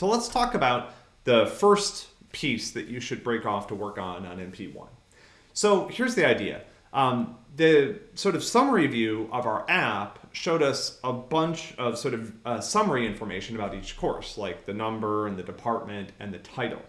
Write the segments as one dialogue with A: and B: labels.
A: So let's talk about the first piece that you should break off to work on on MP1. So here's the idea. Um, the sort of summary view of our app showed us a bunch of sort of uh, summary information about each course, like the number and the department and the title.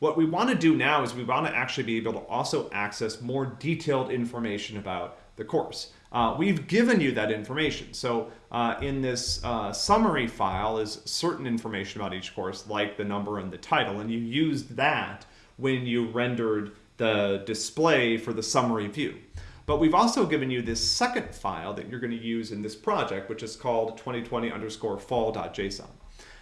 A: What we want to do now is we want to actually be able to also access more detailed information about the course. Uh, we've given you that information. So uh, in this uh, summary file is certain information about each course, like the number and the title, and you used that when you rendered the display for the summary view. But we've also given you this second file that you're going to use in this project, which is called 2020 underscore fall.json.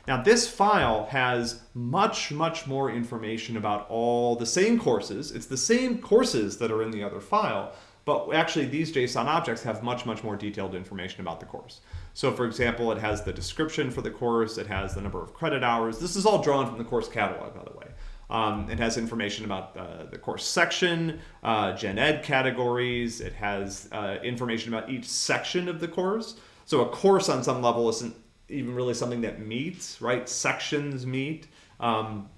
A: Now this file has much, much more information about all the same courses. It's the same courses that are in the other file, but actually these JSON objects have much, much more detailed information about the course. So for example, it has the description for the course, it has the number of credit hours. This is all drawn from the course catalog, by the way. Um, it has information about uh, the course section, uh, gen ed categories. It has uh, information about each section of the course. So a course on some level isn't even really something that meets, right? Sections meet, um,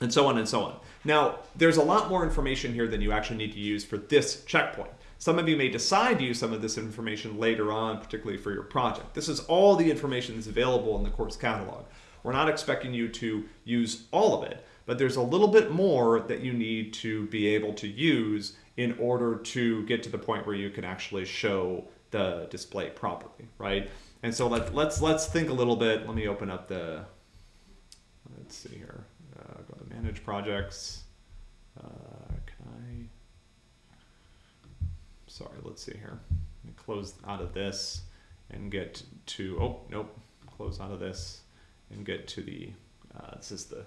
A: and so on and so on. Now, there's a lot more information here than you actually need to use for this checkpoint. Some of you may decide to use some of this information later on, particularly for your project. This is all the information that's available in the course catalog. We're not expecting you to use all of it, but there's a little bit more that you need to be able to use in order to get to the point where you can actually show the display properly, right? And so let, let's let's think a little bit. Let me open up the, let's see here, uh, go to manage projects. Uh, can I, sorry, let's see here. Let close out of this and get to, oh, nope, close out of this and get to the, uh, this is the,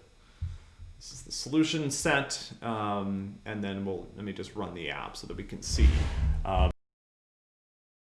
A: this is the solution set, um, and then we'll, let me just run the app so that we can see. Um,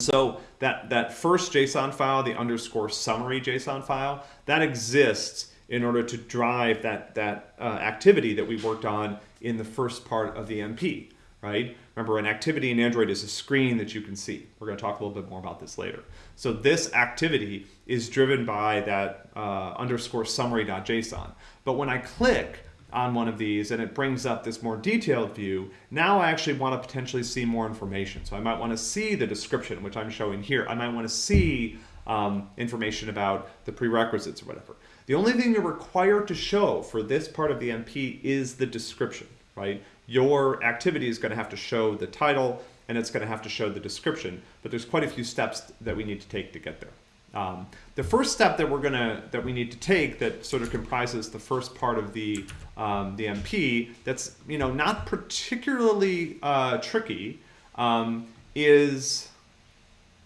A: so that, that first JSON file, the underscore summary JSON file, that exists in order to drive that, that uh, activity that we worked on in the first part of the MP, right? Remember, an activity in Android is a screen that you can see. We're going to talk a little bit more about this later. So this activity is driven by that uh, underscore summary.json. But when I click on one of these and it brings up this more detailed view, now I actually want to potentially see more information. So I might want to see the description, which I'm showing here. I might want to see um, information about the prerequisites or whatever. The only thing you're required to show for this part of the MP is the description, right? Your activity is going to have to show the title and it's going to have to show the description, but there's quite a few steps that we need to take to get there. Um, the first step that we're gonna that we need to take that sort of comprises the first part of the um, the MP that's you know not particularly uh, tricky um, is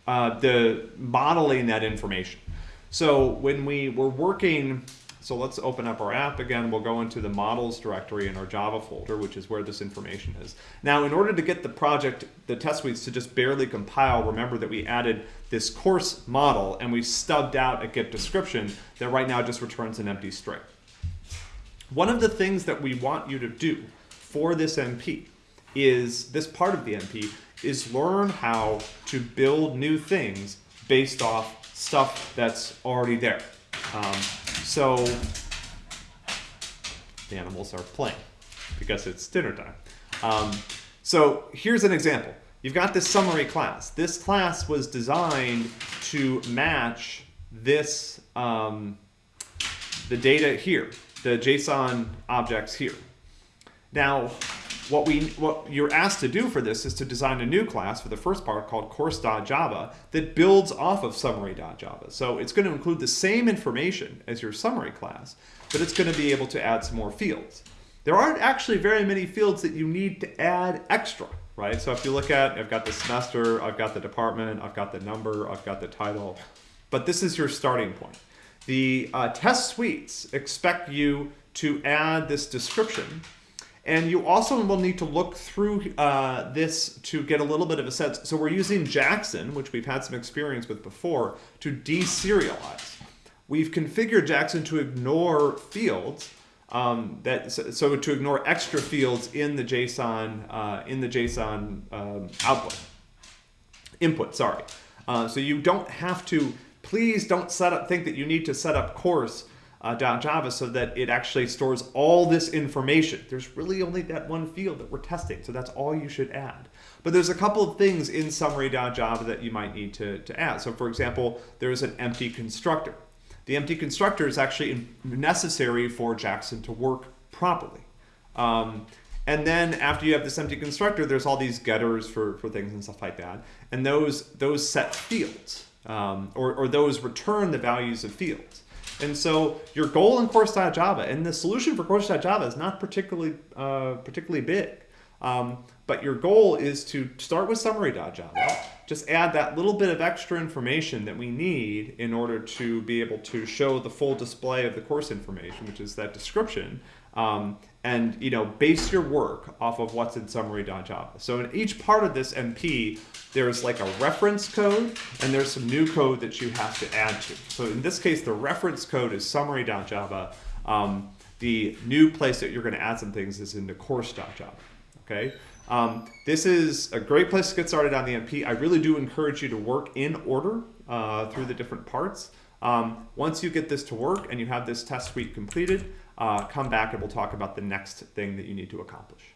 A: uh, the modeling that information. So when we were working so let's open up our app again. We'll go into the models directory in our Java folder, which is where this information is. Now, in order to get the project, the test suites to just barely compile, remember that we added this course model and we stubbed out a get description that right now just returns an empty string. One of the things that we want you to do for this MP is, this part of the MP, is learn how to build new things based off stuff that's already there. Um, so the animals are playing because it's dinner time. Um, so here's an example. You've got this summary class. This class was designed to match this, um, the data here, the JSON objects here. Now, what, we, what you're asked to do for this is to design a new class for the first part called course.java that builds off of summary.java. So it's going to include the same information as your summary class, but it's going to be able to add some more fields. There aren't actually very many fields that you need to add extra, right? So if you look at, I've got the semester, I've got the department, I've got the number, I've got the title, but this is your starting point. The uh, test suites expect you to add this description and you also will need to look through uh, this to get a little bit of a sense. So we're using Jackson, which we've had some experience with before, to deserialize. We've configured Jackson to ignore fields, um, that so, to ignore extra fields in the JSON uh, in the JSON um, output input. Sorry. Uh, so you don't have to. Please don't set up. Think that you need to set up course uh, .java so that it actually stores all this information. There's really only that one field that we're testing, so that's all you should add. But there's a couple of things in summary.java that you might need to, to add. So for example, there's an empty constructor. The empty constructor is actually necessary for Jackson to work properly. Um, and then after you have this empty constructor, there's all these getters for, for things and stuff like that. And those, those set fields, um, or, or those return the values of fields. And so your goal in course.java and the solution for course.java is not particularly, uh, particularly big. Um, but your goal is to start with summary.java, just add that little bit of extra information that we need in order to be able to show the full display of the course information, which is that description, um, and you know base your work off of what's in summary.java. So in each part of this MP, there's like a reference code, and there's some new code that you have to add to. So in this case, the reference code is summary.java. Um, the new place that you're going to add some things is in the course.java. Okay. Um, this is a great place to get started on the MP. I really do encourage you to work in order uh, through the different parts. Um, once you get this to work and you have this test suite completed, uh, come back and we'll talk about the next thing that you need to accomplish.